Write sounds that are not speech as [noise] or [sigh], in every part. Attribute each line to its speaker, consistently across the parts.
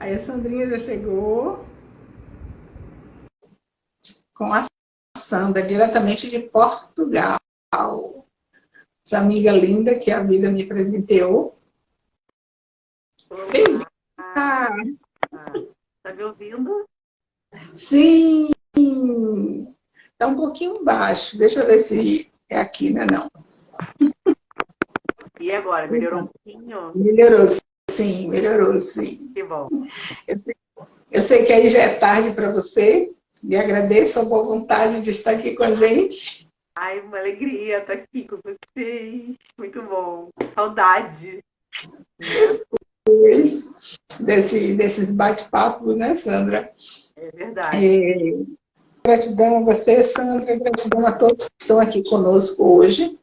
Speaker 1: Aí a Sandrinha já chegou com a Sandra, diretamente de Portugal. Essa amiga linda que a vida me presenteou.
Speaker 2: Tá me ouvindo?
Speaker 1: Sim! Está um pouquinho baixo. Deixa eu ver se é aqui, né? Não.
Speaker 2: E agora, melhorou um pouquinho?
Speaker 1: Melhorou, sim, melhorou, sim.
Speaker 2: Que bom.
Speaker 1: Eu, eu sei que aí já é tarde para você, e agradeço a boa vontade de estar aqui com a gente.
Speaker 2: Ai, uma alegria estar aqui com vocês. Muito bom. Saudade.
Speaker 1: Desse, desses bate-papos, né, Sandra?
Speaker 2: É verdade. É,
Speaker 1: gratidão a você, Sandra, gratidão a todos que estão aqui conosco hoje.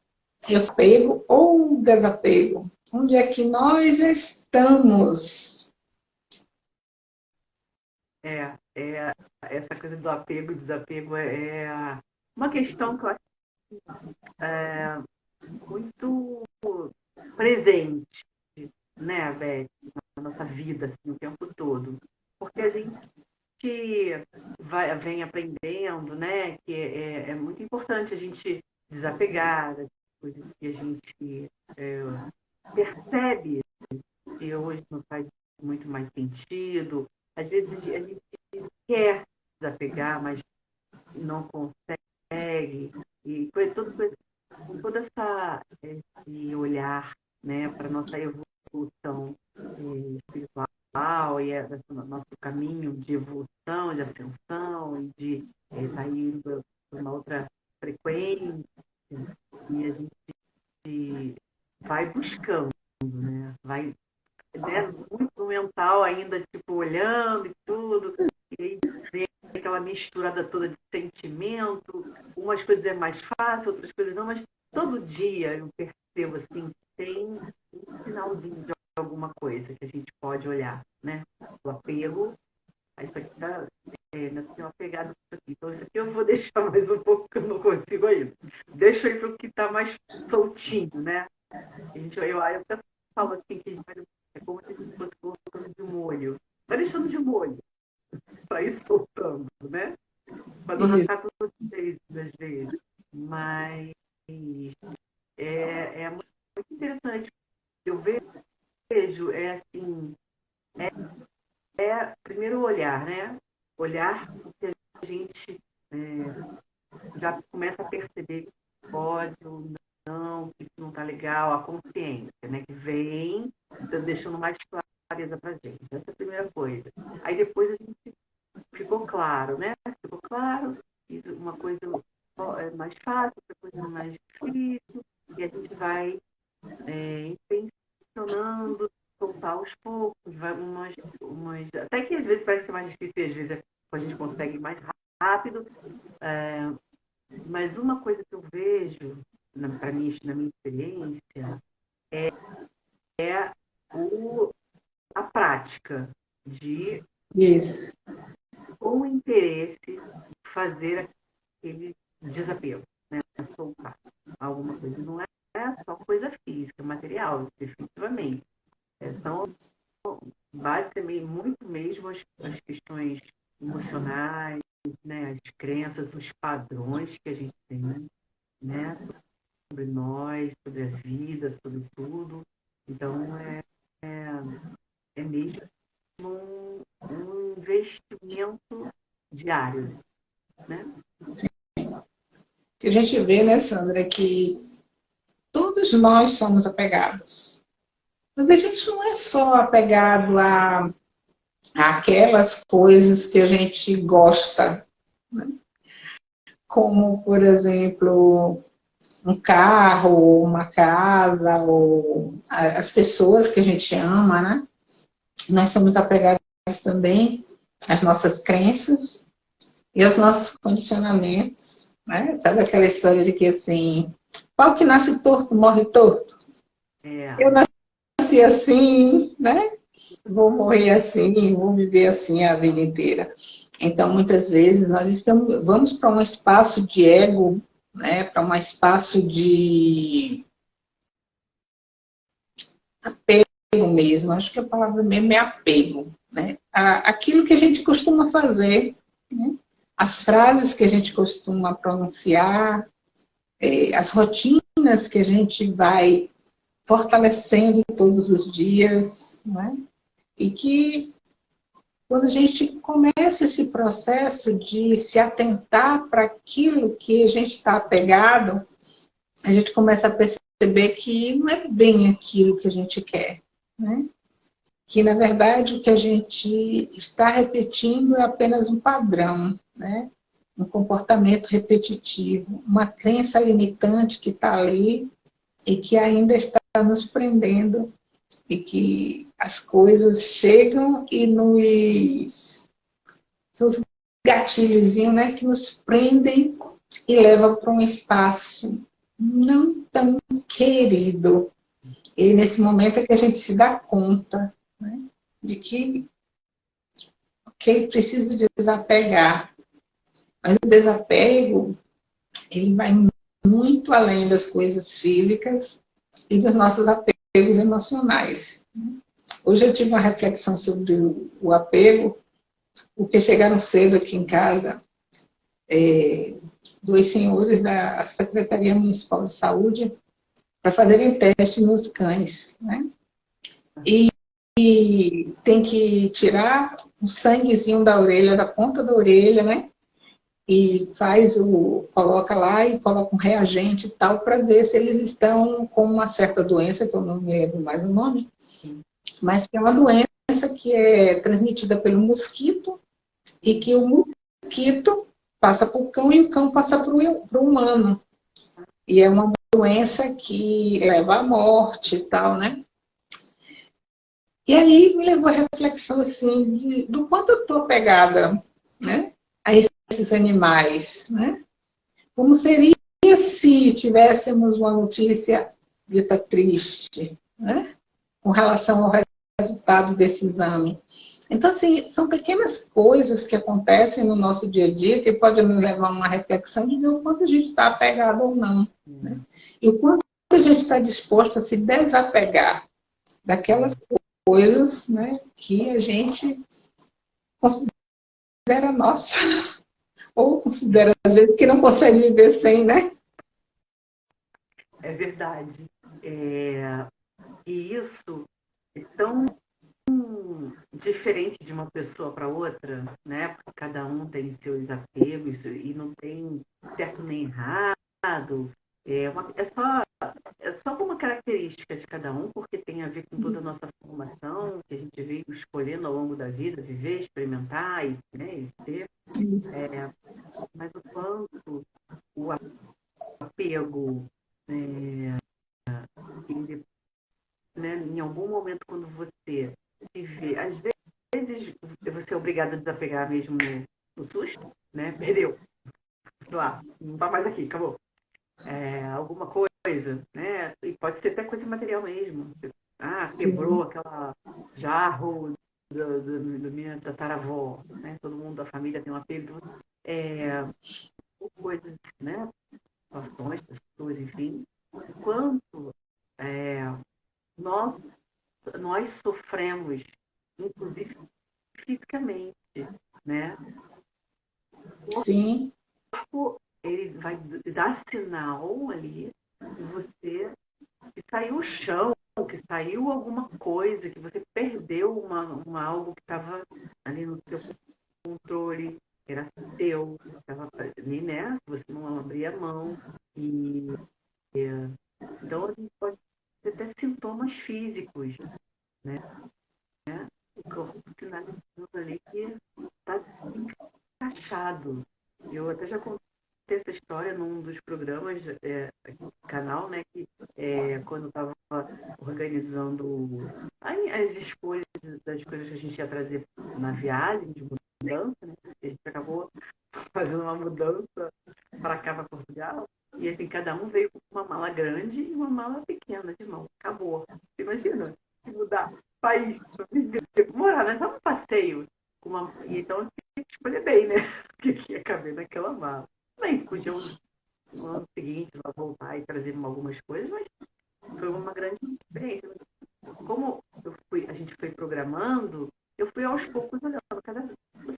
Speaker 1: Apego ou desapego? Onde é que nós estamos?
Speaker 2: É, é essa coisa do apego e desapego é, é uma questão que eu acho é, muito presente, né, Beth, na nossa vida, assim, o tempo todo. Porque a gente vai, vem aprendendo, né, que é, é muito importante a gente desapegar das coisas que a gente é, percebe que hoje não faz muito mais sentido. Às vezes a gente quer desapegar, mas não consegue. E com todo essa, esse olhar né, para a nossa evolução eh, espiritual e esse nosso caminho de evolução, de ascensão e de estar eh, tá indo para uma outra frequência. E a gente vai buscando, né? vai né, muito mental ainda, tipo, olhando e tudo, e aí vem aquela misturada toda de sentimento, umas é mais fácil, outras coisas não, mas todo dia eu percebo assim, tem um sinalzinho de alguma coisa que a gente pode olhar, né? O apego, isso aqui tá, é, ainda tem uma pegada isso aqui. Então, isso aqui eu vou deixar mais um pouco, que eu não consigo ainda. Deixa aí para o que está mais soltinho, né? A gente, eu, eu até falo assim, que a gente vai é como se a gente fosse colocando de molho. Vai deixando de molho para ir soltando, né? Para não ficar tudo vezes, às vezes. Mas é, é muito interessante. Eu vejo, é assim, é, é primeiro olhar, né? Olhar o que a gente é, já começa a perceber que pode ou não, que isso não está legal, a consciência, né? Que vem deixando mais clareza para gente. Essa é a primeira coisa. Aí depois a gente ficou claro, né? Ficou claro, uma coisa é mais fácil, outra coisa é mais difícil, e a gente vai é, intencionando soltar aos poucos, vai umas, umas, até que às vezes parece que é mais difícil, às vezes é, a gente consegue mais rápido. É, mas uma coisa que eu vejo, para mim, na minha experiência, é, é o, a prática de,
Speaker 1: Isso.
Speaker 2: com interesse, fazer aquele desapego, né? soltar alguma coisa. Não é só coisa física, material, definitivamente. É, são basicamente muito mesmo as, as questões emocionais, né? as crenças, os padrões que a gente tem né? sobre nós, sobre a vida, sobre tudo. Então, é, é, é mesmo um, um investimento diário. Né?
Speaker 1: Sim. Que a gente vê, né, Sandra, que todos nós somos apegados. Mas a gente não é só apegado a, a aquelas coisas que a gente gosta. Né? Como, por exemplo, um carro, uma casa, ou as pessoas que a gente ama, né? Nós somos apegados também às nossas crenças e aos nossos condicionamentos, né? Sabe aquela história de que, assim, pau que nasce torto, morre torto? É. Eu nasci assim, né? Vou morrer assim, vou viver assim a vida inteira. Então, muitas vezes, nós estamos, vamos para um espaço de ego né, para um espaço de apego mesmo, acho que a palavra mesmo é apego. Né? Aquilo que a gente costuma fazer, né? As frases que a gente costuma pronunciar, é, as rotinas que a gente vai fortalecendo todos os dias, né? e que quando a gente começa esse processo de se atentar para aquilo que a gente está apegado, a gente começa a perceber que não é bem aquilo que a gente quer. Né? Que, na verdade, o que a gente está repetindo é apenas um padrão, né? um comportamento repetitivo, uma crença limitante que está ali e que ainda está nos prendendo e que as coisas chegam e nos... São os gatilhos né, que nos prendem e levam para um espaço não tão querido. E nesse momento é que a gente se dá conta né, de que, ok, preciso desapegar. Mas o desapego, ele vai muito além das coisas físicas e dos nossos apegos emocionais. Hoje eu tive uma reflexão sobre o, apego, porque chegaram cedo aqui em casa é, dois senhores da Secretaria Municipal de Saúde para fazerem teste nos cães. Né? E, e tem que tirar um sanguezinho da orelha, da ponta da orelha, né? E faz o coloca lá e coloca um reagente e tal para ver se eles estão com uma certa doença que eu não me lembro mais o nome, mas que é uma doença que é transmitida pelo mosquito e que o mosquito passa para o cão e o cão passa para o humano. E é uma doença que leva à morte e tal, né? E aí me levou a reflexão assim de, do quanto eu estou pegada né, a esses animais, né? Como seria se tivéssemos uma notícia dita triste, né? Com relação ao resultado desse exame. Então, assim, são pequenas coisas que acontecem no nosso dia a dia que podem nos levar a uma reflexão de ver o quanto a gente está apegado ou não. Né? E o quanto a gente está disposto a se desapegar daquelas coisas né, que a gente considera nossa. Ou considera, às vezes, que não consegue viver sem, né?
Speaker 2: É verdade. É... E isso é tão diferente de uma pessoa para outra, né? Porque cada um tem seus apegos e não tem certo nem errado. É, uma, é, só, é só uma característica de cada um, porque tem a ver com toda a nossa formação, que a gente veio escolhendo ao longo da vida, viver, experimentar e, né, e ser. É, mas o quanto o apego, é, ele, né, em algum momento, quando você se vê, às vezes você é obrigado a desapegar mesmo no, no susto, né? Perdeu. Lá, não tá mais aqui, acabou é, alguma coisa, né? E pode ser até coisa material mesmo. Ah, quebrou Sim. aquela jarro da, da, minha tataravó, né? Todo mundo da família tem um apelo. É, coisas, né? Situações, pessoas, enfim. Quanto é, nós, nós sofremos, inclusive fisicamente, né?
Speaker 1: Sim.
Speaker 2: O corpo ele vai dar sinal ali que você que saiu o chão, que saiu alguma coisa, que você perdeu uma, uma algo que estava ali no seu controle, era seu, estava ali, né? Você não abria mão. E, então a gente pode ter até sintomas físicos, né? né? O corpo sinalizando ali que está encaixado. Eu até já contei essa história num dos programas é, canal, né? Que é, quando estava organizando as escolhas das coisas que a gente ia trazer na viagem de mudança, né? A gente acabou fazendo uma mudança para cá, para Portugal. E assim, cada um veio com uma mala grande e uma mala pequena de mão. Acabou. Imagina, se mudar país, morar, né? Só um passeio. Uma... E então tinha que escolher bem, né? [laughs] O que ia caber naquela mala bem, podia no ano seguinte voltar e trazer algumas coisas, mas foi uma grande experiência. Como fui, a gente foi programando, eu fui aos poucos olhando. Cada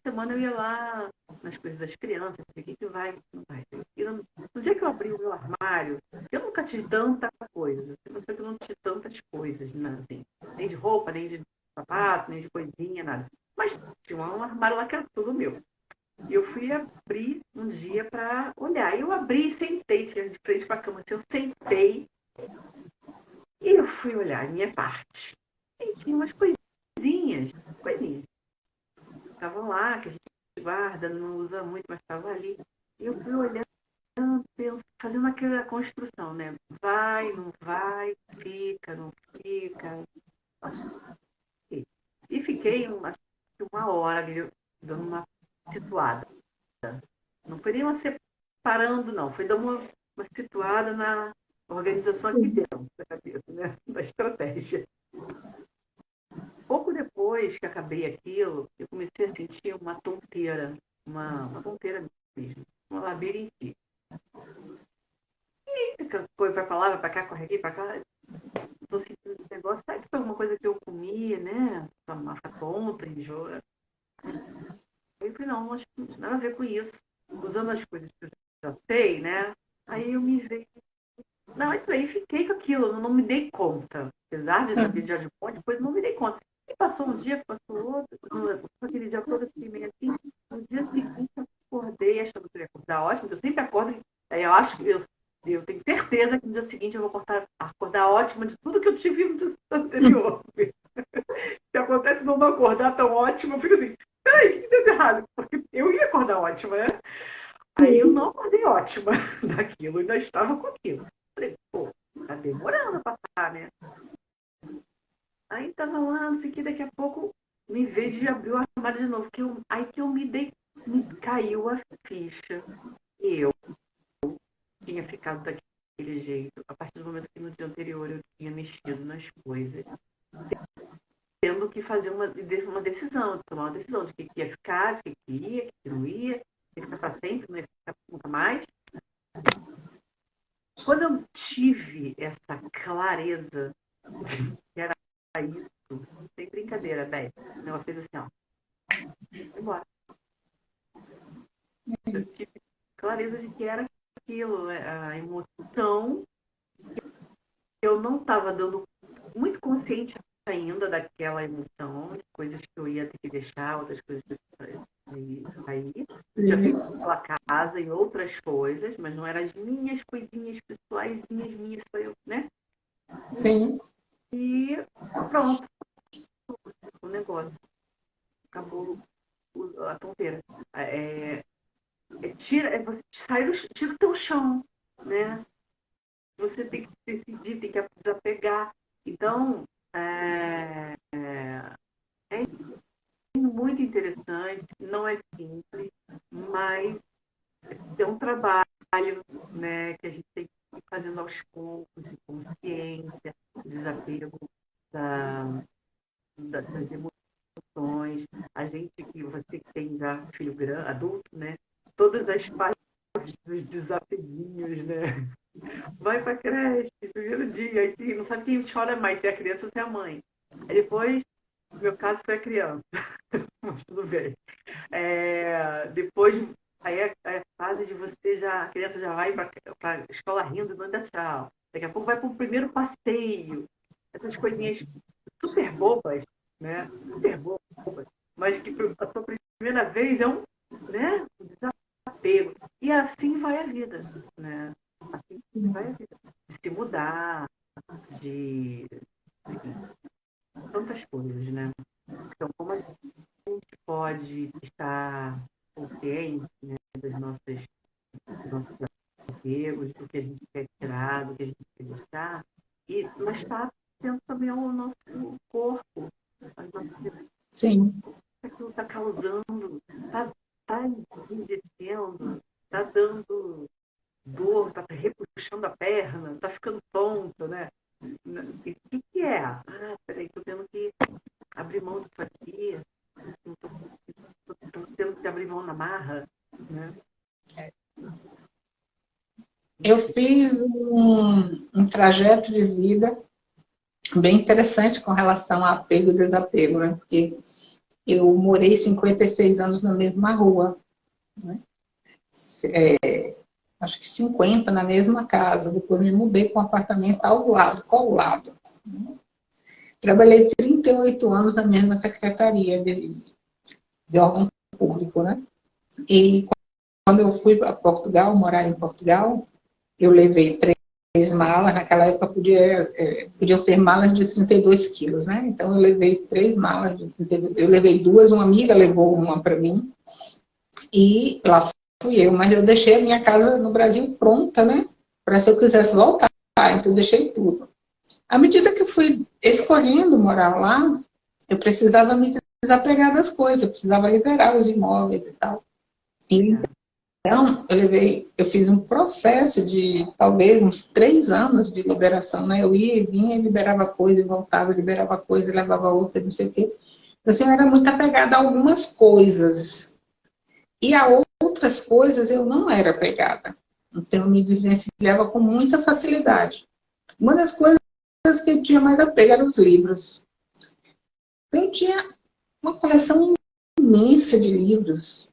Speaker 2: semana eu ia lá nas coisas das crianças, o que, que vai, não vai. E no, no, dia que eu abri o meu armário, eu nunca tive tanta coisa. você que eu não tive tantas coisas, né? assim, nem de roupa, nem de sapato, nem de coisinha, nada. Mas tinha um armário lá que era tudo meu. Eu fui abrir um dia para olhar. Eu abri e sentei, tinha de frente para a cama. Assim, eu sentei e eu fui olhar a minha parte. E tinha umas coisinhas, coisinhas. Estavam lá, que a gente guarda, não usa muito, mas estava ali. E eu fui olhando, fazendo aquela construção, né? Vai, não vai, fica, não fica. E fiquei uma, uma hora ali, dando uma situada. Não foi uma separando, não. Foi dando uma, uma situada na organização aqui dentro da cabeça, né? [laughs] Da estratégia. Pouco depois que acabei aquilo, eu comecei a sentir uma tonteira, uma, uma tonteira mesmo, uma labirintite. E foi para lá, vai para cá, corre aqui, para cá. Estou sentindo esse negócio. Sabe que foi alguma coisa que eu comia, né? Uma tonta, enjoo. Eu falei, não, não tem nada a ver com isso. Usando as coisas que eu já sei, né? Aí eu me vejo. Não, então aí fiquei com aquilo, não, não me dei conta. Apesar de já de ponte, depois não me dei conta. E passou um dia, passou outro, aquele dia todo fiquei meio assim. No dia seguinte eu acordei achando que eu ia acordar ótimo, eu sempre acordo, aí eu acho que eu, eu tenho certeza que no dia seguinte eu vou acordar, acordar ótima de tudo que eu tive no dia anterior. [laughs] Se acontece não acordar tão ótimo, eu fico assim, peraí, o que deu errado? Porque eu ia acordar ótima, né? Aí eu não acordei ótima ainda estava com aquilo. Falei, pô, tá demorando a passar, né? Aí tava lá, não sei o que, daqui a pouco me vejo de abrir o armário de novo. Que eu, aí que eu me dei, me caiu a ficha. Eu tinha ficado daquele jeito, a partir do momento que no dia anterior eu tinha mexido nas coisas tendo que fazer uma, uma decisão, tomar uma decisão de que ia ficar, de que ia, que não ia, ia ficar para sempre, não ia ficar nunca mais. Quando eu tive essa clareza que era isso, sem brincadeira, Beth, ela fez assim, ó, foi embora. Eu tive clareza de que era aquilo, né, a emoção que eu não estava dando muito consciente ainda daquela emoção, de coisas que eu ia ter que deixar, outras coisas que eu ia sair. Já fiz pela casa e outras coisas, mas não eram as minhas coisinhas pessoais, minhas, só eu, né?
Speaker 1: Sim.
Speaker 2: E pronto. O negócio. Acabou a tonteira. É, é, tira, é, você sai do, tira o teu chão, né? Você tem que decidir, tem que desapegar. Então, é, é, é muito interessante, não é simples, mas é um trabalho né, que a gente tem aos poucos, de consciência, desapego da, da, das emoções. A gente que você que tem já filho grande, adulto, né? Todas as fases dos desapeguinhos, né? vai pra creche, primeiro dia, aí não sabe quem chora mais, se é a criança ou se é a mãe. Aí depois, no meu caso, foi a criança, [laughs] mas tudo bem. É, depois, aí é, é, a fase de você já, a criança já vai pra escola rindo, dá tchau. Daqui a pouco vai para o primeiro passeio. Essas coisinhas super bobas, né? Super bobas. Mas que a sua primeira vez é um, né? um desapego. E assim vai a vida, né? Assim vai de se mudar, de tantas coisas, né? Então, como a gente pode estar consciente né, dos nossos, dos nossos apegos, do que a gente quer tirar, do que a gente quer deixar, e, mas está atento também ao nosso corpo, as nossas
Speaker 1: Sim.
Speaker 2: Aquilo está causando, está tá enrijecendo, está dando dor, tá repuxando a perna, tá ficando tonto, né? O que, que é? Ah, peraí, tô tendo que abrir mão disso aqui, tô, tô, tô tendo que abrir mão na marra, né?
Speaker 1: Eu fiz um, um trajeto de vida bem interessante com relação a apego e desapego, né? Porque eu morei 56 anos na mesma rua. Né? É, acho que 50 na mesma casa. Depois me mudei para um apartamento ao lado, colado. Trabalhei 38 anos na mesma secretaria de, de órgão público, né? E quando eu fui para Portugal, morar em Portugal, eu levei três malas, naquela época podia, é, podiam ser malas de 32 quilos, né? Então eu levei três malas de 32, eu levei duas, uma amiga levou uma para mim, e lá fui eu, mas eu deixei a minha casa no Brasil pronta, né? Para se eu quisesse voltar, então eu deixei tudo. À medida que eu fui escolhendo morar lá, eu precisava me desapegar das coisas, eu precisava liberar os imóveis e tal. E, então, eu levei, eu fiz um processo de talvez uns três anos de liberação, né? Eu ia e vinha, liberava coisa, voltava, liberava coisa, levava outra, não sei o quê. Então, assim, eu era muito apegada a algumas coisas. E a outras coisas eu não era apegada. Então, eu me desvencilhava com muita facilidade. Uma das coisas que eu tinha mais apego eram os livros. Eu tinha uma coleção imensa de livros.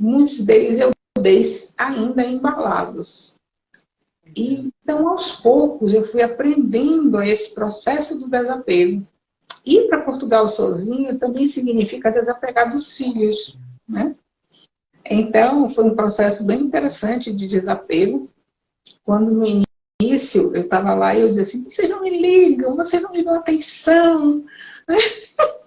Speaker 1: Muitos deles eu dei ainda embalados. E, então, aos poucos, eu fui aprendendo esse processo do desapego. Ir para Portugal sozinha também significa desapegar dos filhos, né? Então, foi um processo bem interessante de desapego. Quando no início eu estava lá e eu dizia assim, vocês não me ligam, vocês não me dão atenção. [laughs]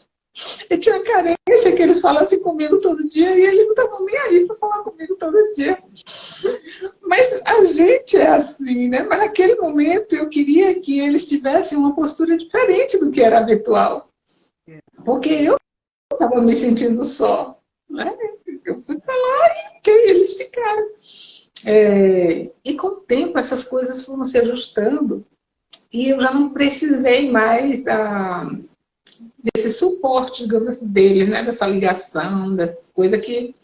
Speaker 1: Eu tinha carência que eles falassem comigo todo dia e eles não estavam nem aí para falar comigo todo dia. Mas a gente é assim, né? Mas naquele momento eu queria que eles tivessem uma postura diferente do que era habitual. Porque eu estava me sentindo só. Né? Eu fui para lá e eles ficaram. É, e com o tempo essas coisas foram se ajustando e eu já não precisei mais da, desse suporte, digamos assim, deles, né? dessa ligação, dessa coisa que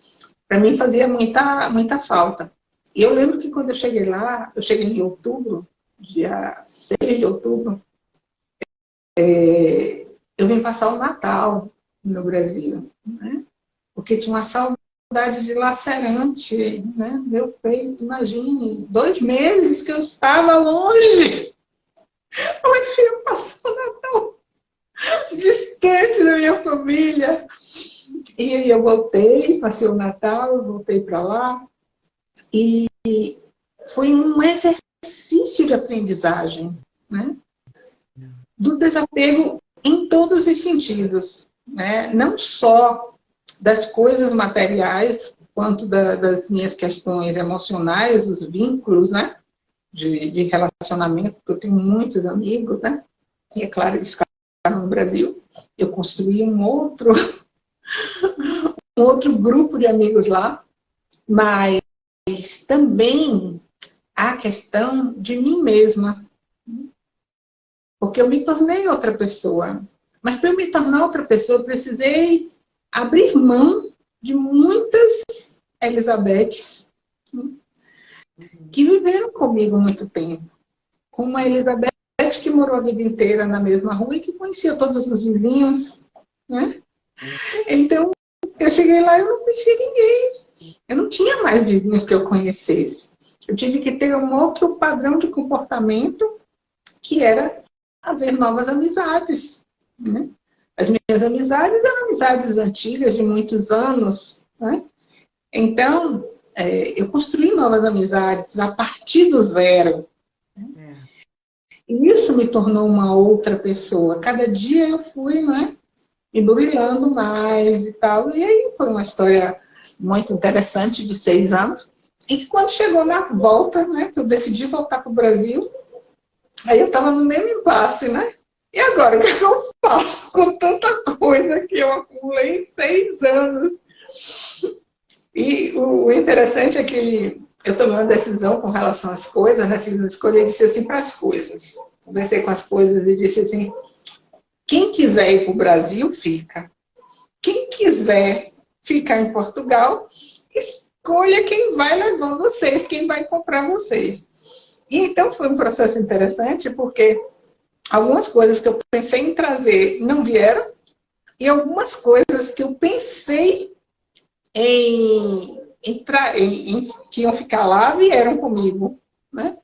Speaker 1: para mim fazia muita, muita falta. E eu lembro que quando eu cheguei lá, eu cheguei em outubro, dia 6 de outubro, é, eu vim passar o Natal no Brasil, né? porque tinha uma saudade dilacerante, né? Meu peito, imagine, dois meses que eu estava longe. Como é que eu ia passar o Natal? Distante da minha família. E aí eu voltei, passei o Natal, voltei para lá. E foi um exercício de aprendizagem, né? Do desapego em todos os sentidos, né? Não só das coisas materiais, quanto da, das minhas questões emocionais, os vínculos, né? De, de relacionamento, porque eu tenho muitos amigos, né? E é claro, eles no Brasil, eu construí um outro, [laughs] um outro grupo de amigos lá, mas também a questão de mim mesma. Porque eu me tornei outra pessoa. Mas para eu me tornar outra pessoa, eu precisei abrir mão de muitas Elizabeths que viveram comigo muito tempo. Como a Elizabeth que morou a vida inteira na mesma rua e que conhecia todos os vizinhos, né? Então, eu cheguei lá e eu não conhecia ninguém. Eu não tinha mais vizinhos que eu conhecesse. Eu tive que ter um outro padrão de comportamento, que era fazer novas amizades. Né? As minhas amizades eram amizades antigas, de muitos anos. Né? Então, é, eu construí novas amizades a partir do zero. E isso me tornou uma outra pessoa. Cada dia eu fui, né, brilhando mais e tal. E aí foi uma história muito interessante de seis anos. E que quando chegou na volta, né, que eu decidi voltar para o Brasil, aí eu estava no mesmo impasse, né? E agora, o é que eu faço com tanta coisa que eu acumulei em seis anos? E o interessante é que eu tomei uma decisão com relação às coisas, né? Fiz uma escolha e disse assim para as coisas. Conversei com as coisas e disse assim, quem quiser ir para o Brasil, fica. Quem quiser ficar em Portugal, escolha quem vai levar vocês, quem vai comprar vocês. E então foi um processo interessante, porque algumas coisas que eu pensei em trazer não vieram, e algumas coisas que eu pensei em entrar, que iam ficar lá vieram comigo. Né?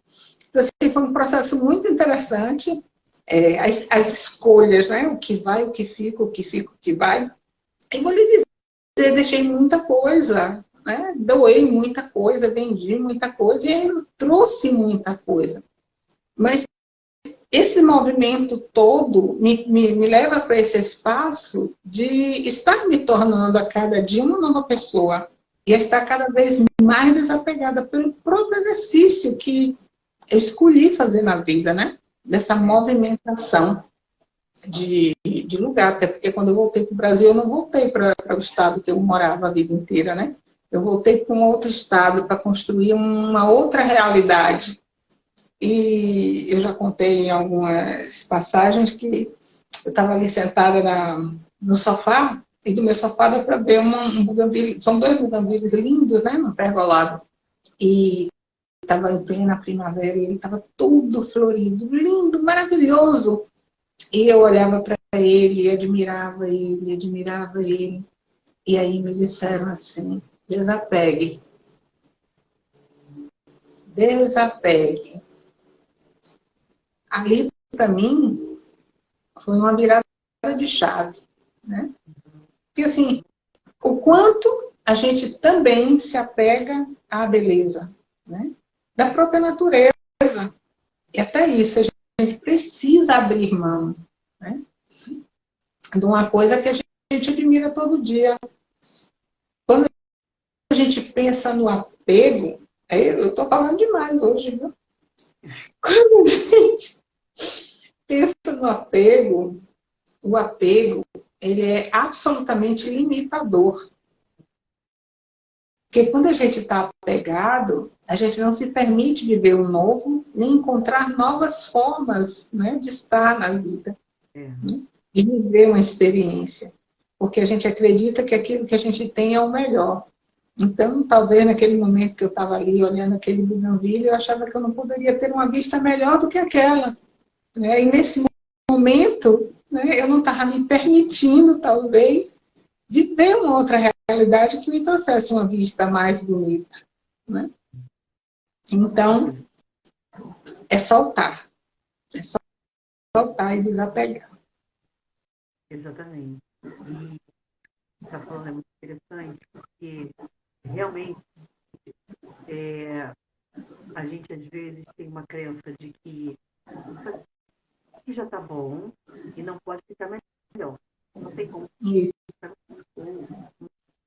Speaker 1: Então, assim, foi um processo muito interessante. É, as, as, escolhas, né? o que vai, o que fica, o que fica, o que vai. E vou lhe dizer, deixei muita coisa, né? doei muita coisa, vendi muita coisa e trouxe muita coisa. Mas esse movimento todo me, me, me leva para esse espaço de estar me tornando a cada dia uma nova pessoa e estar cada vez mais desapegada pelo próprio exercício que eu escolhi fazer na vida, né? Dessa movimentação de, de lugar. Até porque quando eu voltei para o Brasil, eu não voltei para o estado que eu morava a vida inteira, né? Eu voltei para um outro estado para construir uma outra realidade e eu já contei em algumas passagens que eu estava ali sentada na, no sofá, e do meu sofá dá para ver uma, um buganvílio, são dois buganvílios lindos, né, no pergolado. E estava em plena primavera e ele estava todo florido, lindo, maravilhoso. E eu olhava para ele, admirava ele, admirava ele. E aí me disseram assim, desapegue. Desapegue ali, para mim, foi uma virada de chave. Né? Porque, assim, o quanto a gente também se apega à beleza né? da própria natureza. E até isso, a gente precisa abrir mão né? de uma coisa que a gente admira todo dia. Quando a gente pensa no apego, eu estou falando demais hoje, viu? Quando a gente pensa no apego, o apego ele é absolutamente limitador. Porque quando a gente está apegado, a gente não se permite viver o novo, nem encontrar novas formas né, de estar na vida, é. de viver uma experiência. Porque a gente acredita que aquilo que a gente tem é o melhor. Então, talvez naquele momento que eu estava ali olhando aquele buganvília, eu achava que eu não poderia ter uma vista melhor do que aquela. Né? E nesse momento, né, eu não estava me permitindo, talvez, viver uma outra realidade que me trouxesse uma vista mais bonita. Né? Então, é soltar. É soltar e desapegar.
Speaker 2: Exatamente. E está falando é muito interessante, porque realmente é, a gente às vezes tem uma crença de que que já está bom e não pode ficar melhor. Não tem como. Isso.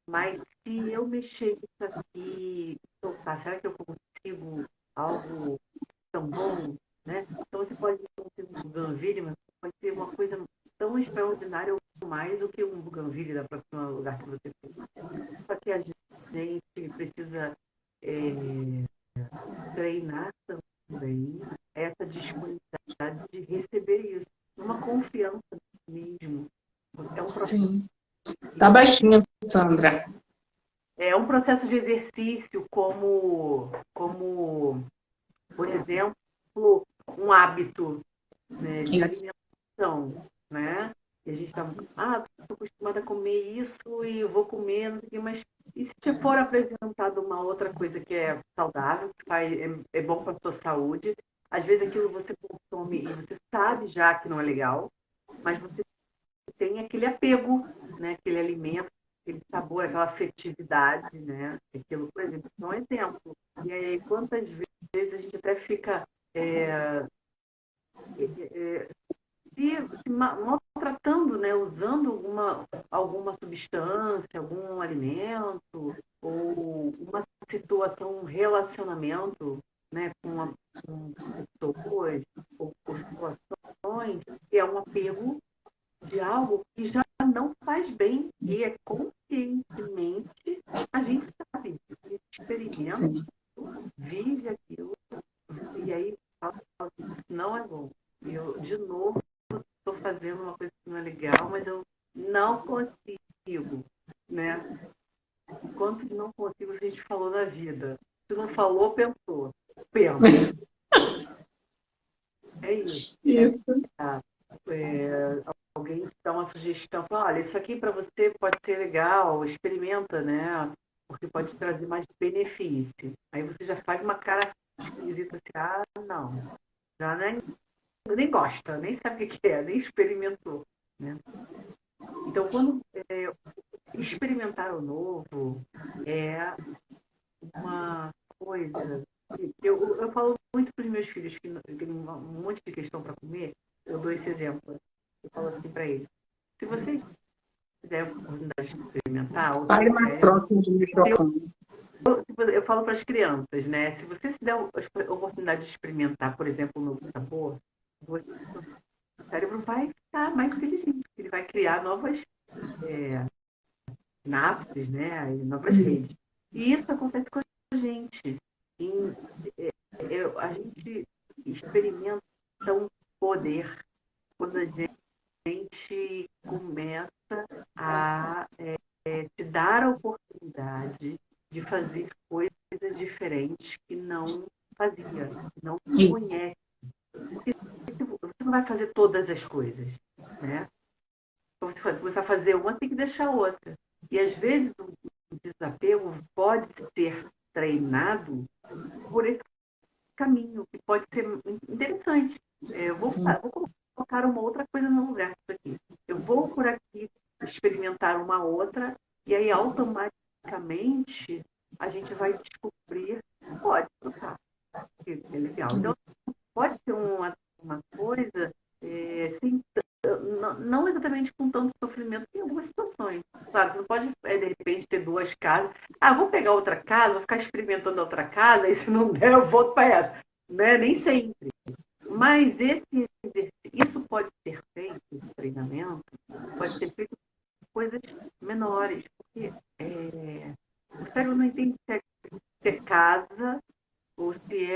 Speaker 2: Mas se eu mexer isso aqui, soltar, será que eu consigo algo tão bom? Né? Então você pode ter um buganville, mas pode ter uma coisa tão extraordinária ou mais do que um buganville da próxima lugar que você for. Só que a gente precisa é, treinar também essa disponibilidade de receber isso, uma confiança mesmo.
Speaker 1: É um processo. Sim. Tá baixinho, Sandra.
Speaker 2: É um processo de exercício como, como por exemplo, um hábito né, de alimentação, né? E a gente está, ah, estou acostumada a comer isso e eu vou comer, não sei o quê, mas e se te for apresentado uma outra coisa que é saudável, que faz, é, é bom para a sua saúde, às vezes aquilo você consome e você sabe já que não é legal, mas você tem aquele apego, né? Aquele alimento, aquele sabor, aquela afetividade, né? Aquilo, por exemplo, é um exemplo. E aí, quantas vezes a gente até fica é, é, é se, se maltratando, né? Usando alguma, alguma substância, algum alimento, ou uma situação, um relacionamento né, com, uma, com pessoas ou por situações, que é um apego de algo que já não faz bem e é conscientemente a gente sabe, a gente experimenta, Sim. vive aquilo e aí fala, não é bom. E eu, de novo, estou fazendo uma coisa que não é legal, mas eu não consigo, né? Enquanto não consigo, a gente falou na vida. Se não falou, pensou pena. É isso. isso. É, alguém dá uma sugestão, fala, olha, isso aqui para você pode ser legal, experimenta, né? porque pode trazer mais benefício. Aí você já faz uma cara esquisita assim, ah, não, já nem, nem gosta, nem sabe o que é, nem experimentou. Né? Então, quando é, experimentar o novo é uma coisa. Eu, eu falo muito para os meus filhos que têm um monte de questão para comer, eu dou esse exemplo. Eu falo assim para eles: se vocês tiverem a oportunidade de experimentar.
Speaker 1: Fale mais próximo do microfone.
Speaker 2: Eu, eu falo para as crianças, né? Se você se der a oportunidade de experimentar, por exemplo, um novo sabor, você, o cérebro vai ficar mais inteligente, ele vai criar novas é, sinapses, né? Novas redes. E isso acontece com a gente. Em, é, é, a gente experimenta um poder quando a gente começa a é, se dar a oportunidade de fazer coisas diferentes que não fazia, não conhece. Porque você não vai fazer todas as coisas, né? Você vai fazer uma, tem que deixar outra. E às vezes o desapego pode ser treinado por esse caminho, que pode ser interessante. É, eu vou, vou colocar uma outra coisa no lugar disso aqui. Eu vou por aqui experimentar uma outra, e aí automaticamente a gente vai descobrir, pode trocar, que é legal. Então, pode ser uma, uma coisa é, sem, não exatamente com tanto sofrimento em algumas situações. Claro, você não pode, é, de repente, ter duas casas. Ah, vou pegar outra casa, vou ficar experimentando outra casa, e se não der, eu volto para essa. Né? Nem sempre. Mas esse exercício, isso pode ser feito, esse treinamento, pode ser feito coisas menores, porque é, o cérebro não entende se é, se é casa ou se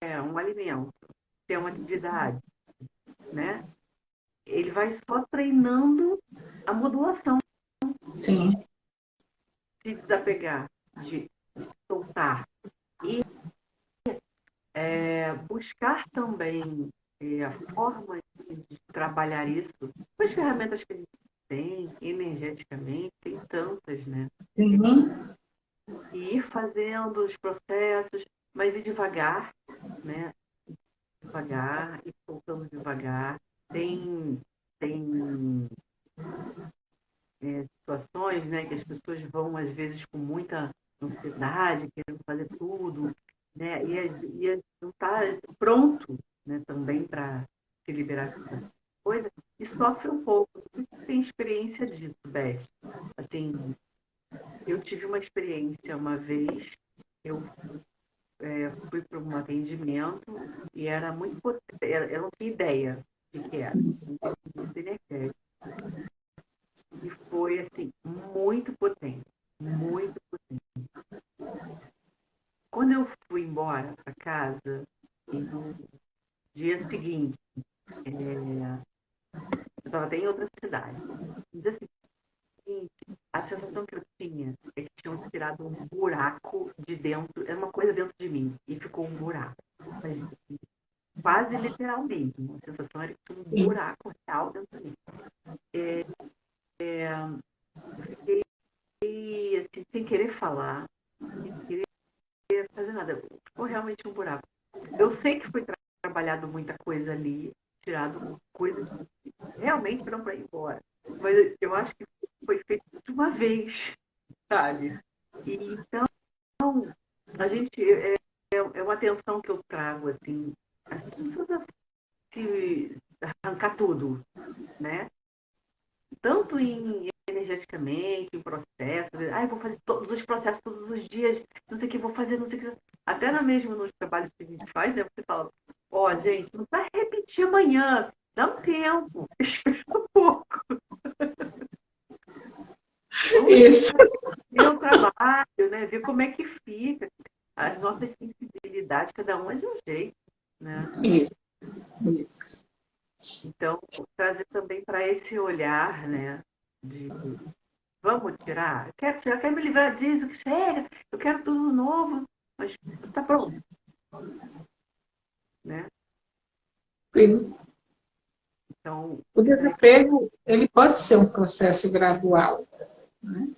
Speaker 2: é um alimento, se é uma atividade, né? Ele vai só treinando a modulação.
Speaker 1: Sim.
Speaker 2: Se desapegar, de E é, buscar também é, a forma de trabalhar isso com as ferramentas que a gente tem, energeticamente, tem tantas, né?
Speaker 1: Uhum.
Speaker 2: E ir fazendo os processos, mas ir devagar, né? Devagar, e voltando devagar. Tem, tem é, situações né, que as pessoas vão, às vezes, com muita ansiedade, querendo fazer tudo, né? E, e não está pronto né, também para se liberar dessa coisa, e sofre um pouco. Você tem experiência disso, Beth? Assim, eu tive uma experiência uma vez, eu é, fui para um atendimento e era muito potente, eu não tinha ideia de que era, E foi, assim, muito potente, muito potente. Quando eu fui embora para casa, no dia seguinte, é, eu estava até em outra cidade. No dia seguinte, a sensação que eu tinha é que tinham tirado um buraco de dentro, era uma coisa dentro de mim, e ficou um buraco. Quase literalmente, a sensação era que tinha um buraco real dentro de mim. É, é, fiquei assim, sem querer falar, sem querer fazer nada. Ficou realmente um buraco. Eu sei que foi tra trabalhado muita coisa ali, tirado coisas que realmente eram para ir embora. Mas eu acho que foi feito de uma vez, sabe? Então, a gente. É, é uma atenção que eu trago, assim. A gente precisa se arrancar tudo, né? Tanto em energeticamente, em processos. Ah, vou fazer todos os processos todos os dias, não sei o que vou fazer, não sei o que. Até na mesmo nos trabalhos que a gente faz, né? Você fala, Ó, oh, gente, não vai repetir amanhã. Dá um tempo. [laughs] Espera um pouco.
Speaker 1: Isso.
Speaker 2: Ver o trabalho, né? Ver como é que fica. As nossas sensibilidades, cada uma é de um jeito. Né?
Speaker 1: Isso. Isso.
Speaker 2: Então, trazer também para esse olhar, né? De vamos tirar, quero tirar, quero me livrar disso, que chega, eu quero tudo novo, mas está pronto né?
Speaker 1: Sim.
Speaker 2: Então,
Speaker 1: o desapego ele pode ser um processo gradual, né?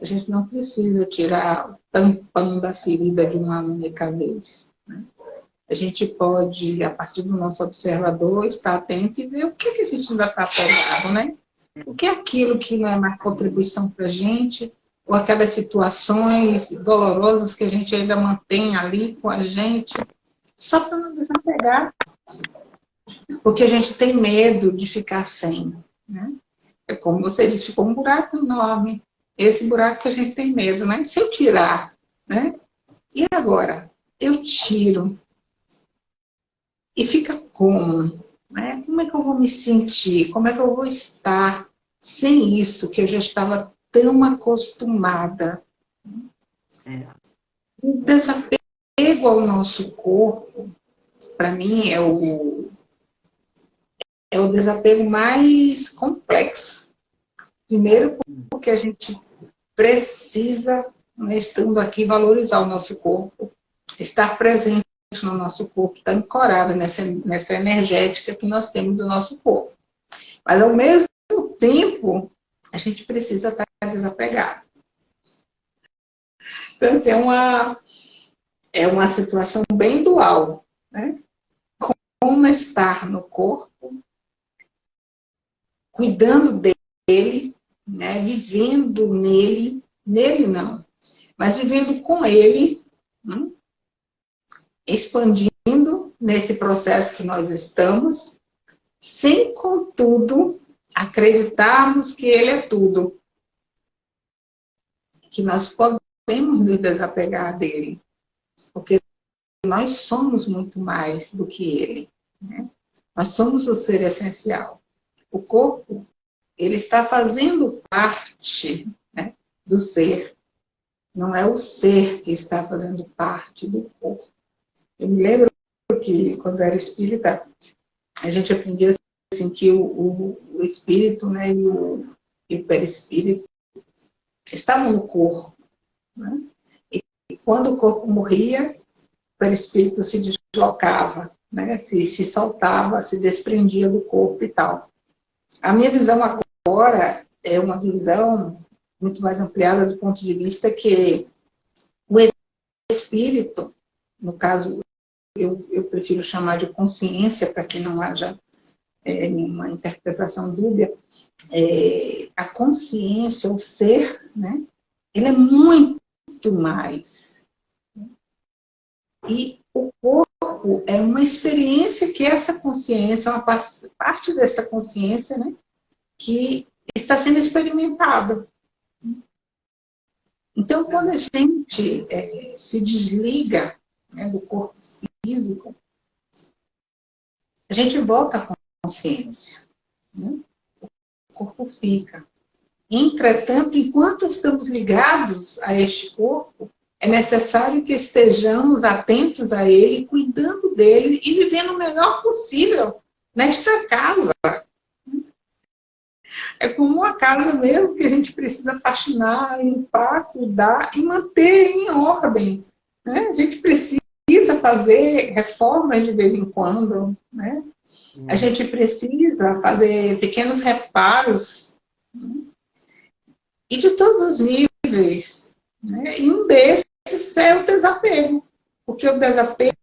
Speaker 1: A gente não precisa tirar o tampão da ferida de uma única vez. Né? A gente pode, a partir do nosso observador, estar atento e ver o que, que a gente ainda está apegado, né? O que é aquilo que não é mais contribuição para a gente, ou aquelas situações dolorosas que a gente ainda mantém ali com a gente, só para não desapegar. Porque a gente tem medo de ficar sem. Né? É como você disse, ficou um buraco enorme. Esse buraco que a gente tem medo, né? Se eu tirar, né? E agora? Eu tiro. E fica como? Né? Como é que eu vou me sentir? Como é que eu vou estar sem isso que eu já estava tão acostumada? É. O desapego ao nosso corpo, para mim, é o, é o desapego mais complexo. Primeiro, porque a gente precisa, né, estando aqui, valorizar o nosso corpo, estar presente no nosso corpo, estar ancorado nessa, nessa energética que nós temos do nosso corpo. Mas, ao mesmo tempo, a gente precisa estar desapegado. Então, assim, é uma, é uma situação bem dual, né? Como estar no corpo, cuidando dele, né? vivendo nele, nele não, mas vivendo com ele, né? expandindo nesse processo que nós estamos, sem, contudo, acreditarmos que ele é tudo. Que nós podemos nos desapegar dele. Porque nós somos muito mais do que ele. Né? Nós somos o ser essencial. O corpo, ele está fazendo parte né, do ser. Não é o ser que está fazendo parte do corpo. Eu me lembro que, quando era espírita, a gente aprendia assim, que o, o, o espírito né, e, o, o perispírito estavam no corpo. Né? E quando o corpo morria, o perispírito se deslocava, né? se, se soltava, se desprendia do corpo e tal. A minha visão agora é uma visão muito mais ampliada do ponto de vista que o espírito, no caso eu, eu prefiro chamar de consciência, para que não haja é, nenhuma interpretação dúbia, é, a consciência, o ser, né, ele é muito mais. E o corpo é uma experiência que essa consciência, uma parte dessa consciência, né, que está sendo experimentada. Então, quando a gente é, se desliga né, do corpo físico, a gente volta à consciência. Né? O corpo fica. Entretanto, enquanto estamos ligados a este corpo, é necessário que estejamos atentos a ele, cuidando dele e vivendo o melhor possível nesta casa. É como uma casa mesmo que a gente precisa faxinar, limpar, cuidar e manter em ordem. Né? A gente precisa fazer reformas de vez em quando, né? A hum. gente precisa fazer pequenos reparos né? e de todos os níveis. Né? E um desses é o desapego, porque o desapego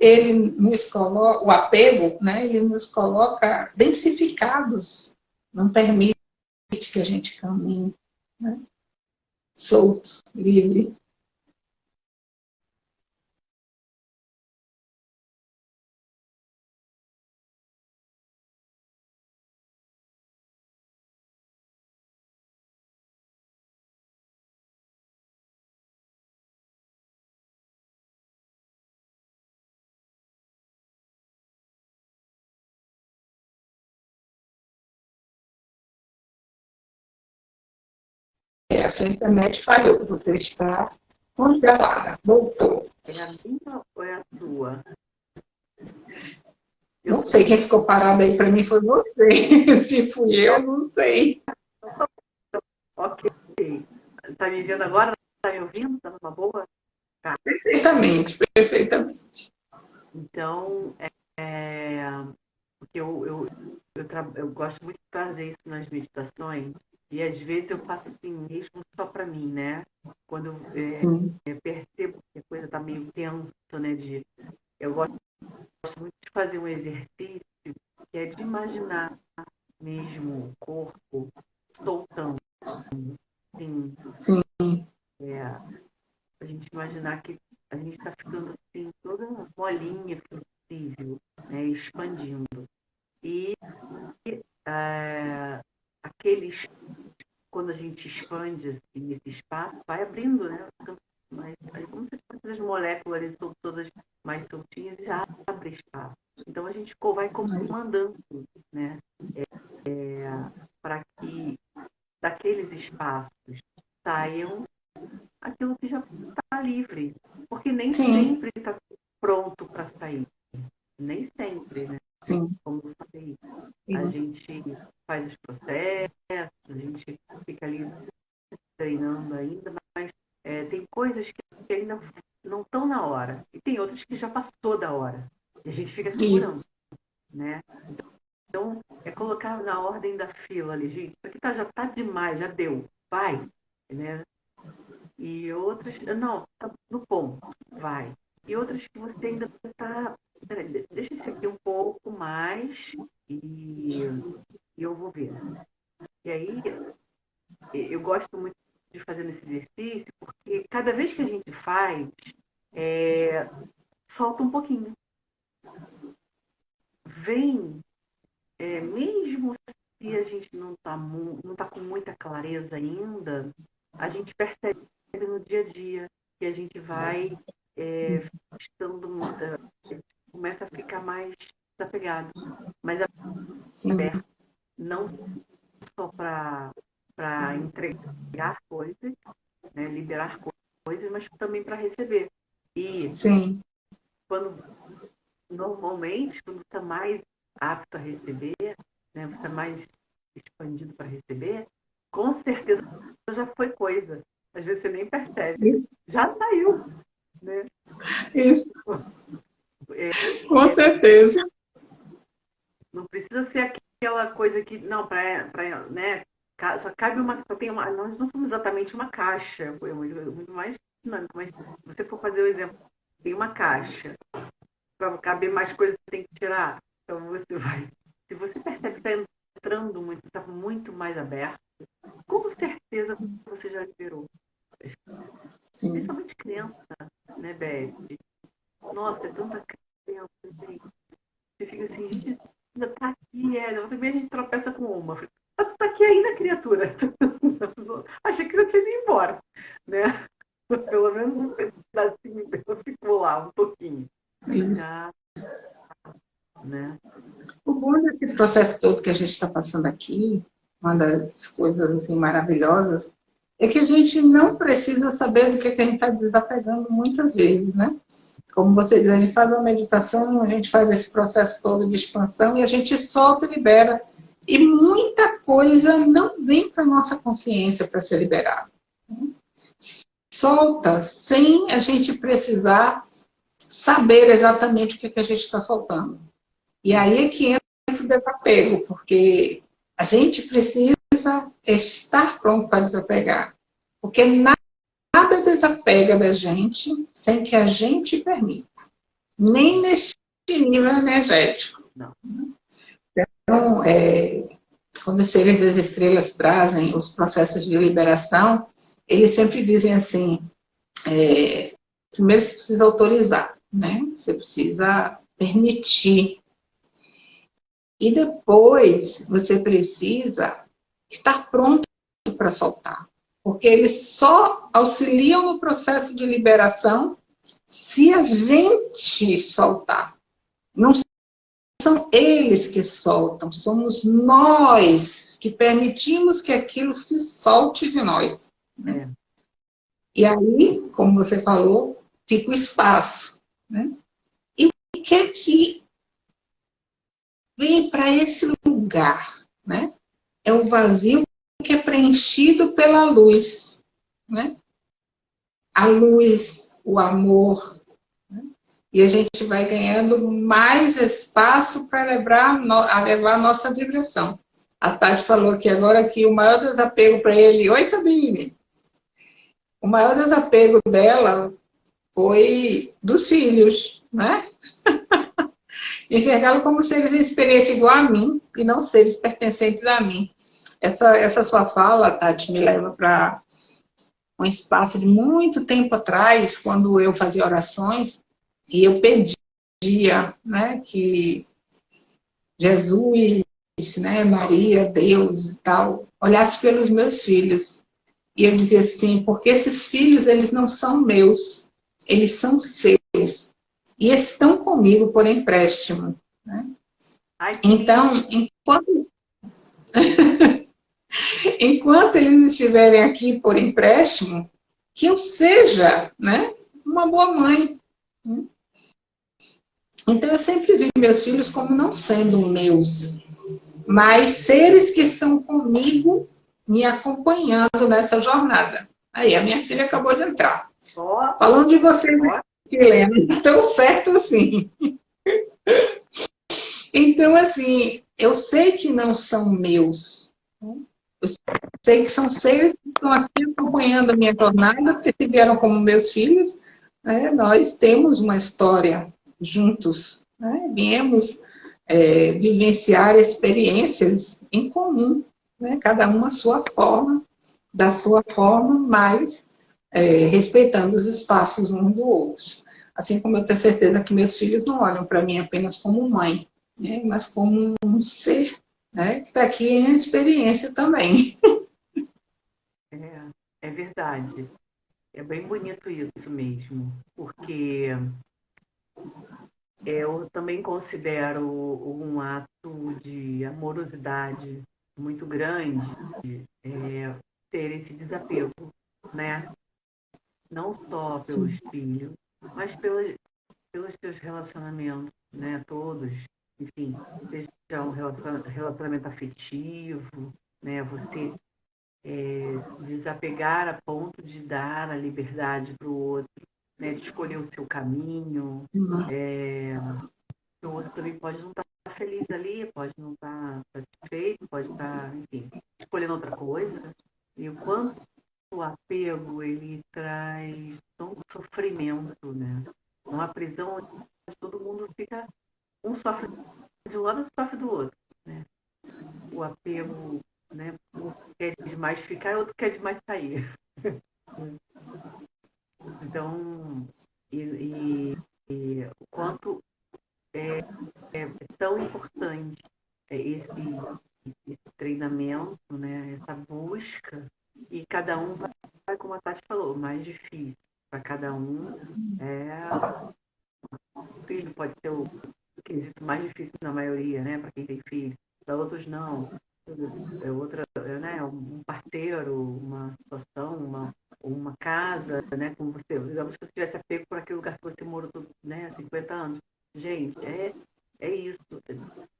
Speaker 1: ele nos coloca, o apego, né? Ele nos coloca densificados, não permite que a gente caminhe, né? solto, livre. A sua internet falhou, você está congelada, voltou.
Speaker 2: É a minha ou é a sua?
Speaker 1: Eu não sei, quem ficou parado aí para mim foi você. [laughs] Se fui eu, não sei.
Speaker 2: Ok. Está me vendo agora? Está me ouvindo? Está numa boa?
Speaker 1: Tá. Perfeitamente, perfeitamente.
Speaker 2: Então, é, é, eu, eu, eu, eu, eu gosto muito de fazer isso nas meditações, E às vezes eu faço assim mesmo só para mim, né? Quando eu é, percebo que a coisa está meio tensa, né? De, eu gosto, gosto muito de fazer um exercício que é de imaginar mesmo o corpo soltando. Sim.
Speaker 1: Sim.
Speaker 2: É, a gente imaginar que a gente está ficando assim, toda molinha, flexível, né, expandindo. E é, aqueles, quando a gente expande assim, esse espaço, vai abrindo, né? Mas, aí, como se as moléculas estão todas mais soltinhas e abre espaço. Então a gente vai comandando, né? É, é, para que daqueles espaços saiam aquilo que já está livre. Porque nem Sim. sempre está pronto para sair. Nem sempre, né?
Speaker 1: Sim.
Speaker 2: Como eu falei, Sim. a gente faz os processos, a gente fica ali treinando ainda, mas é, tem coisas que ainda não estão na hora. E tem outras que já passou da hora. E a gente fica segurando. Né? Então, é colocar na ordem da fila ali, gente, isso aqui tá, já está demais, já deu, vai. Né? E outras, não, tá no ponto, vai. E outras que você ainda está. Deixa esse aqui um pouco mais e, e eu vou ver. E aí, eu gosto muito de fazer esse exercício, porque cada vez que a gente faz, é, solta um pouquinho. Vem, é, mesmo se a gente não está não tá com muita clareza ainda, a gente percebe no dia a dia que a gente vai é, estando começa a ficar mais desapegado, mas aberto, não só para para entregar coisas, né, liberar coisas, mas também para receber. E
Speaker 1: Sim.
Speaker 2: quando normalmente quando está mais apto a receber, né, você está mais expandido para receber, com certeza já foi coisa. Às vezes você nem percebe. Já saiu. Né?
Speaker 1: Isso. É, Com é, certeza.
Speaker 2: Não precisa ser aquela coisa que. Não, para. Né, só cabe uma. Só tem uma nós não somos exatamente uma caixa. Muito mais dinâmico. Mas se você for fazer o exemplo, tem uma caixa. Para caber mais coisas, você tem que tirar. Então você vai. Se você percebe que está entrando muito, está muito mais aberto, com certeza você já liberou. Sim. Principalmente criança, né, Beth? Nossa, é tanta criança, gente. Você fica assim, gente, ainda tá aqui, é. Também a gente tropeça com uma. Mas tu tá aqui ainda, criatura. [laughs] Achei que você tinha ido embora, né? [laughs] Pelo menos um pedacinho dela ficou lá, um pouquinho.
Speaker 1: Isso. né? O bom desse processo todo que a gente está passando aqui, uma das coisas assim, maravilhosas, é que a gente não precisa saber do que, que a gente está desapegando muitas vezes, né? Como vocês a gente faz uma meditação, a gente faz esse processo todo de expansão e a gente solta e libera. E muita coisa não vem para a nossa consciência para ser liberada. Solta sem a gente precisar saber exatamente o que, que a gente está soltando. E aí é que entra o desapego, porque a gente precisa estar pronto para desapegar. Porque nada desapega da gente sem que a gente permita. Nem nesse nível energético. Não. Então, é, quando os seres das estrelas trazem os processos de liberação, eles sempre dizem assim, é, primeiro você precisa autorizar, né? Você precisa permitir. E depois você precisa estar pronto para soltar. Porque eles só auxiliam no processo de liberação se a gente soltar. Não são eles que soltam, somos nós que permitimos que aquilo se solte de nós. Né? É. E aí, como você falou, fica o espaço. Né? E o que é que vem para esse lugar? Né? é o vazio que é preenchido pela luz. Né? A luz, o amor. Né? E a gente vai ganhando mais espaço para levar, a levar nossa vibração. A Tati falou aqui agora que o maior desapego para ele... Oi, Sabine! O maior desapego dela foi dos filhos, né? [laughs] Enxergá-lo como seres em experiência igual a mim e não seres pertencentes a mim. Essa, essa sua fala, Tati, me leva para um espaço de muito tempo atrás, quando eu fazia orações, e eu pedia né, que Jesus, né, Maria, Deus e tal, olhasse pelos meus filhos. E eu dizia assim, porque esses filhos, eles não são meus, eles são seus. E estão comigo por empréstimo. Né? Ai, então, enquanto... [laughs] [laughs] enquanto eles estiverem aqui por empréstimo, que eu seja né, uma boa mãe. Né? Então, eu sempre vi meus filhos como não sendo meus, mas seres que estão comigo, me acompanhando nessa jornada. Aí, a minha filha acabou de entrar. Oh, Falando de você, oh. Helena, [laughs] tão certo assim. [laughs] Então, assim, eu sei que não são meus. Eu sei que são seres que estão aqui acompanhando a minha jornada, porque vieram como meus filhos, né, nós temos uma história juntos. Né? Viemos é, vivenciar experiências em comum, né? cada uma a sua forma, da sua forma, mas é, respeitando os espaços um do outro. Assim como eu tenho certeza que meus filhos não olham para mim apenas como mãe, né? mas como um ser né? que está aqui em experiência também. [laughs]
Speaker 2: É, é verdade. É bem bonito isso mesmo, porque eu também considero um ato de amorosidade muito grande é, ter esse desapego, né? Não só pelos Sim. filhos, mas pelos, pelos seus relacionamentos, né? Todos, enfim, seja um relacionamento afetivo, né? Você é, desapegar a ponto de dar a liberdade para o outro, né, de escolher o seu caminho. Uhum. É, o outro também pode não estar tá feliz ali, pode não estar tá satisfeito, pode estar, tá, enfim, escolhendo outra coisa. E o quanto o apego ele traz um sofrimento, né? Uma prisão onde todo mundo fica, um sofre de um lado e sofre do outro, né? O apego, né? Um quer demais ficar e outro quer demais sair. [laughs] Então, e, e, e o quanto é, é, tão importante esse, esse treinamento, né, essa busca, e cada um vai, como a Tati falou, mais difícil. Para cada um, é, o filho pode ser o quesito mais difícil na maioria, né, para quem tem filho. Para outros, não. É outra, né, um parceiro, uma situação, uma, uma casa, né, como você, digamos que você tivesse apego por aquele lugar que você morou né, há 50 anos. Gente, é, é isso.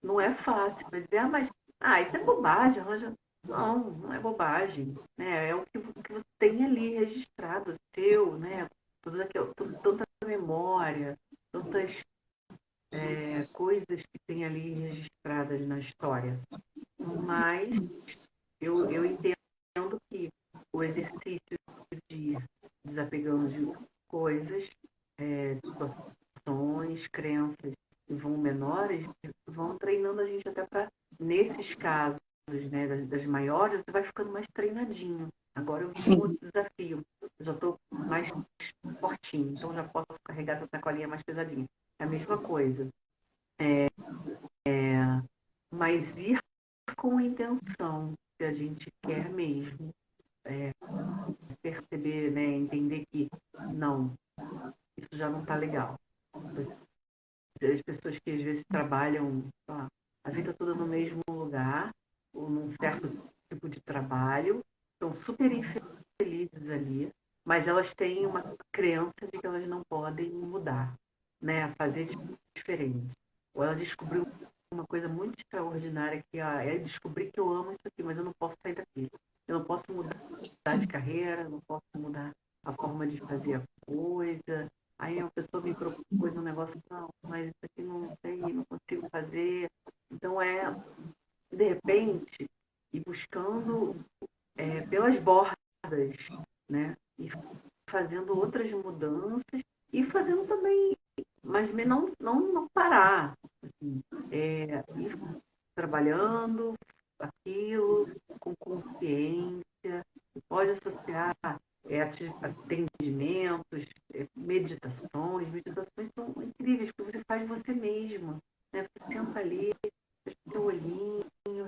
Speaker 2: Não é fácil. Mas dizer, ah, mas ah, isso é bobagem, arranja. Não, não é bobagem. Né? É o que, que você tem ali registrado, seu, né? Tudo aquilo, tanta memória, tantas é, coisas que tem ali registradas na história. Mas eu, eu entendo que o exercício de desapegando de coisas, é, situações, crenças que vão menores, vão treinando a gente até para, nesses casos, né, das, das, maiores, você vai ficando mais treinadinho. Agora eu vi um outro desafio. Eu já estou mais fortinho, então já posso carregar essa sacolinha mais pesadinha. É a mesma coisa. É, é, mas ir com intenção, se a gente quer mesmo é, perceber, né, entender que não, isso já não está legal. As pessoas que às vezes trabalham a vida toda no mesmo lugar, ou num certo tipo de trabalho, são super infelizes ali, mas elas têm uma crença de que elas não podem mudar, né, fazer diferente. Ou ela descobriu uma coisa muito extraordinária que ah, é descobrir que eu amo isso aqui, mas eu não posso sair daqui. Eu não posso mudar de carreira, não posso mudar a forma de fazer a coisa. Aí a pessoa me propôs um negócio, não, mas isso aqui não sei, não consigo fazer. Então é de repente, ir buscando é, pelas bordas, né? E fazendo outras mudanças e fazendo também, mas não, não, não parar. Assim, é, ir trabalhando aquilo com consciência, pode associar é, atendimentos, é, meditações. Meditações são incríveis, porque você faz você mesmo. Né? Você ali, fecha seu olhinho,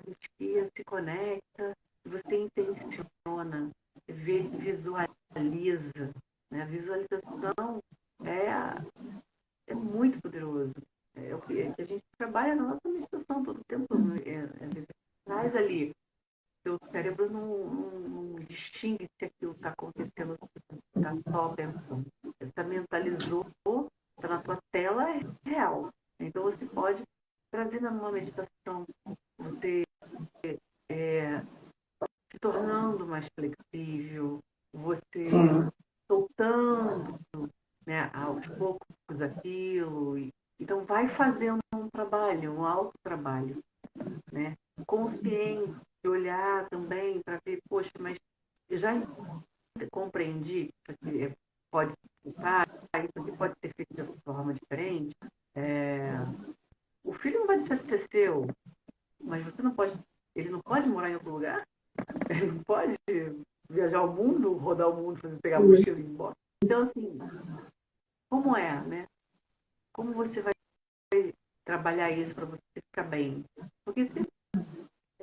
Speaker 2: respira, se conecta, você intenciona, vê, visualiza. Né? A visualização é, é muito poderoso. É, é, a gente trabalha na nossa meditação todo o tempo. É, é, traz ali seu cérebro não, não, não distingue se aquilo está acontecendo, está só pensando. Você mentalizou, está na tua tela, é real. Então você pode trazer numa meditação, você é, se tornando mais flexível, você Sim. soltando né, aos poucos aquilo. E, então vai fazendo um trabalho, um alto trabalho, né? consciente olhar também para ver, poxa, mas eu já compreendi que isso aqui é, pode ficar, isso aqui pode ser feito de forma diferente. É, o filho não vai deixar de ser seu, mas você não pode, ele não pode morar em outro lugar, ele não pode viajar ao mundo, rodar o mundo, fazer, pegar a mochila e ir embora. Então, assim, como é, né? Como você vai trabalhar isso para você ficar bem? Porque se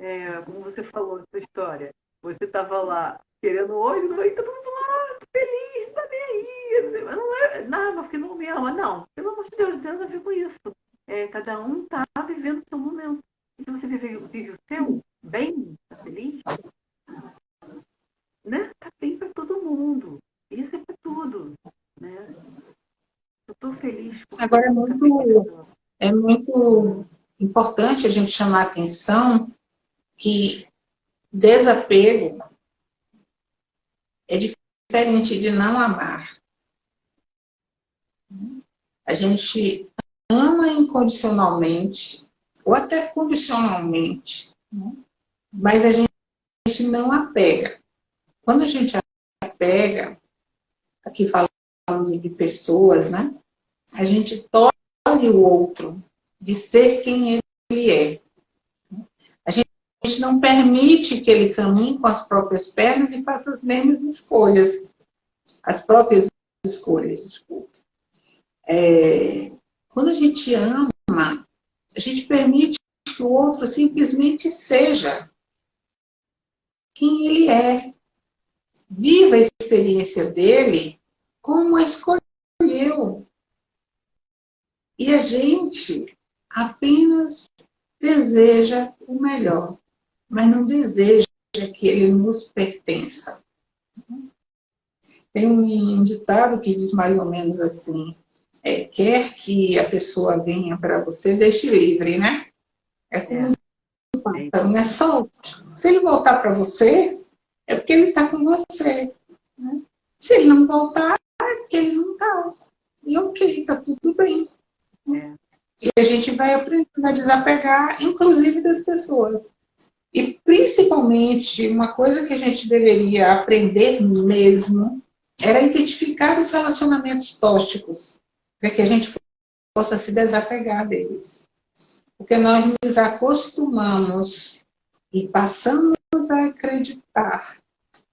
Speaker 2: é, como você falou na sua história, você estava lá querendo hoje, não, e todo mundo lá, feliz, tá bem aí. Mas não é nada, porque não me ama. Não, pelo amor de Deus, não tem nada a ver com isso. É, cada um tá vivendo o seu momento. E se você vive, vive o seu bem, tá feliz, né? Tá bem para todo mundo. Isso é para tudo, né? Tô feliz.
Speaker 1: Agora é muito, é muito importante a gente chamar a atenção que desapego é diferente de não amar. A gente ama incondicionalmente, ou até condicionalmente, mas a gente não apega. Quando a gente apega, aqui falando de pessoas, né? A gente tolhe o outro de ser quem ele é a gente não permite que ele caminhe com as próprias pernas e faça as mesmas escolhas. As próprias escolhas, desculpa. É, quando a gente ama, a gente permite que o outro simplesmente seja quem ele é. Viva a experiência dele como a escolheu. E a gente apenas deseja o melhor mas não deseja que ele nos pertença. Tem um ditado que diz mais ou menos assim, é, quer que a pessoa venha para você, deixe livre, né? É como um pássaro, né? Solte. Se ele voltar para você, é porque ele está com você. Né? Se ele não voltar, é porque ele não está. E ok, está tudo bem. É. E a gente vai aprendendo a desapegar, inclusive das pessoas. E, principalmente, uma coisa que a gente deveria aprender mesmo era identificar os relacionamentos tóxicos, para que a gente possa se desapegar deles. Porque nós nos acostumamos e passamos a acreditar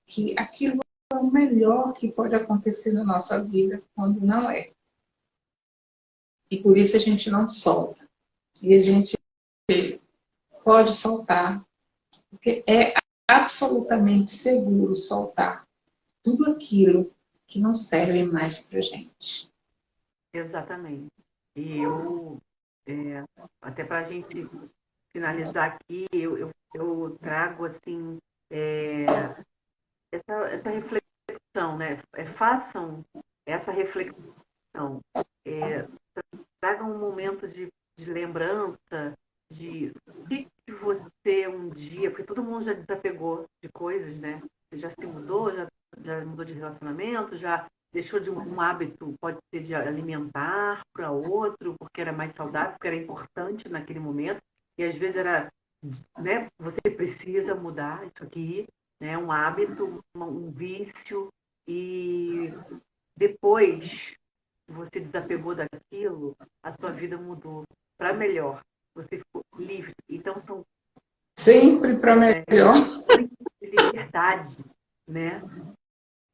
Speaker 1: que aquilo é o melhor que pode acontecer na nossa vida, quando não é. E por isso a gente não solta. E a gente pode soltar porque é absolutamente seguro soltar tudo aquilo que não serve mais para gente.
Speaker 2: Exatamente. E eu, é, até para a gente finalizar aqui, eu, eu, eu trago assim é, essa, essa reflexão, né? É, façam essa reflexão. Tragam um momento de, de lembrança de o que você um dia, porque todo mundo já desapegou de coisas, né? Você já se mudou, já, já mudou de relacionamento, já deixou de um, um hábito, pode ser de alimentar para outro, porque era mais saudável, porque era importante naquele momento, e às vezes era né, você precisa mudar isso aqui, né, um hábito, um vício, e depois você desapegou daquilo, a sua vida mudou para melhor. Você ficou livre. Então são
Speaker 1: sempre para melhor.
Speaker 2: É, liberdade, né?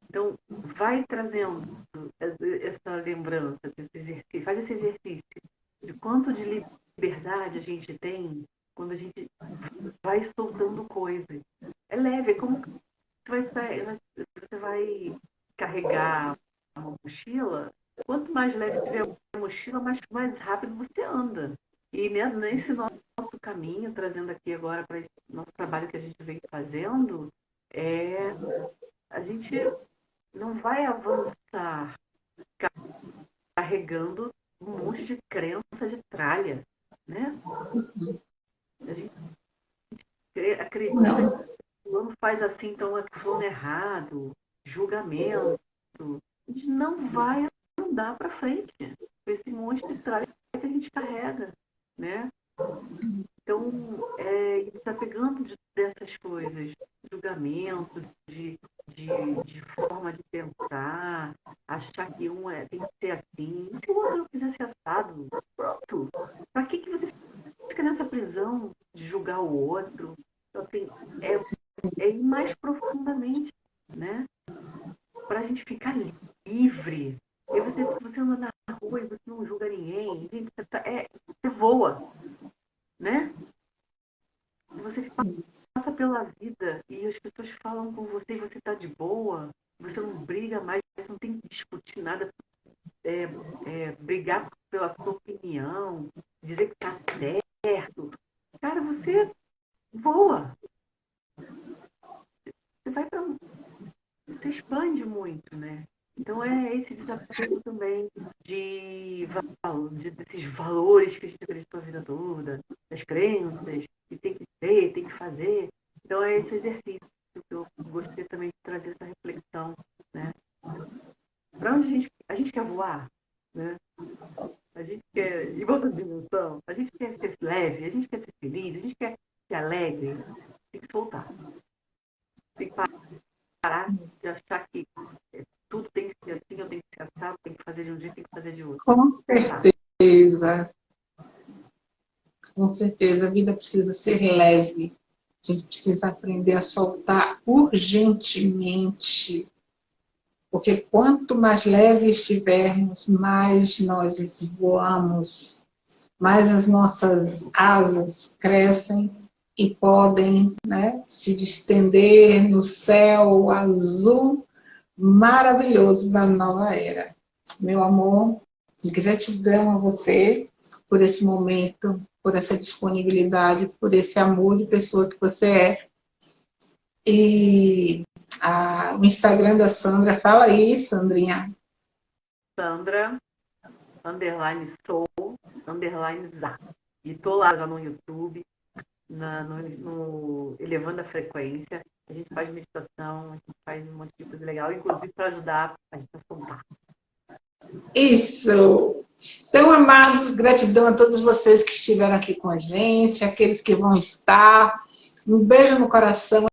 Speaker 2: Então vai trazendo essa lembrança, esse exercício, faz esse exercício de quanto de liberdade a gente tem quando a gente vai soltando coisas. É leve, é como você vai, você vai carregar uma mochila, quanto mais leve tiver a mochila, mais, mais rápido você anda. E nesse nosso caminho, trazendo aqui agora para esse nosso trabalho que a gente vem fazendo, é a gente não vai avançar carregando um monte de crença de tralha, né? A gente acredita não. que o fulano faz assim, então é fulano errado, julgamento. A gente não vai andar para frente com esse monte de tralha que a gente carrega, né? Então, é, está pegando de, dessas coisas, julgamento, de, de, de, forma de pensar, achar que um é, tem que ser assim, se o outro não quiser ser assado, pronto. Para que, que você fica nessa prisão de julgar o outro? Então, assim, é, é ir mais profundamente, né? Para a gente ficar livre. E você, você anda na rua e você não julga ninguém, gente, você, tá, é, você voa né? Você passa pela vida e as pessoas falam com você e você está de boa, você não briga mais, você não tem que discutir nada, é, é, brigar pela sua opinião, dizer que está certo. Cara, você voa. Você vai para. Você expande muito, né? Então é esse desafio também de, de, desses valores que a gente acreditou a vida toda, das crenças, que tem que ser, tem que fazer. Então é esse exercício que eu gostei também de trazer essa reflexão. Né? Para onde a gente, a gente quer voar? Né? A gente quer ir outra dimensão, a gente quer ser leve, a gente quer ser feliz, a gente quer ser alegre. Tem que soltar. Tem que parar de achar que tudo tem que ser assim, eu tenho que ser assado, tem que fazer de um jeito, tem que fazer de outro.
Speaker 1: Com certeza. Com certeza, a vida precisa ser leve. A gente precisa aprender a soltar urgentemente. Porque quanto mais leve estivermos, mais nós voamos, mais as nossas asas crescem e podem né, se distender no céu azul maravilhoso da nova era. Meu amor, gratidão a você por esse momento, por essa disponibilidade, por esse amor de pessoa que você é. E a, o Instagram da Sandra, fala aí, Sandrinha.
Speaker 2: Sandra, underline sou, underline za. E tô lá no YouTube, na, no, no Elevando a Frequência. A gente faz meditação, a gente faz um monte de coisa legal, inclusive para ajudar a gente a soltar.
Speaker 1: Isso! Então, amados, gratidão a todos vocês que estiveram aqui com a gente, aqueles que vão estar. Um beijo no coração.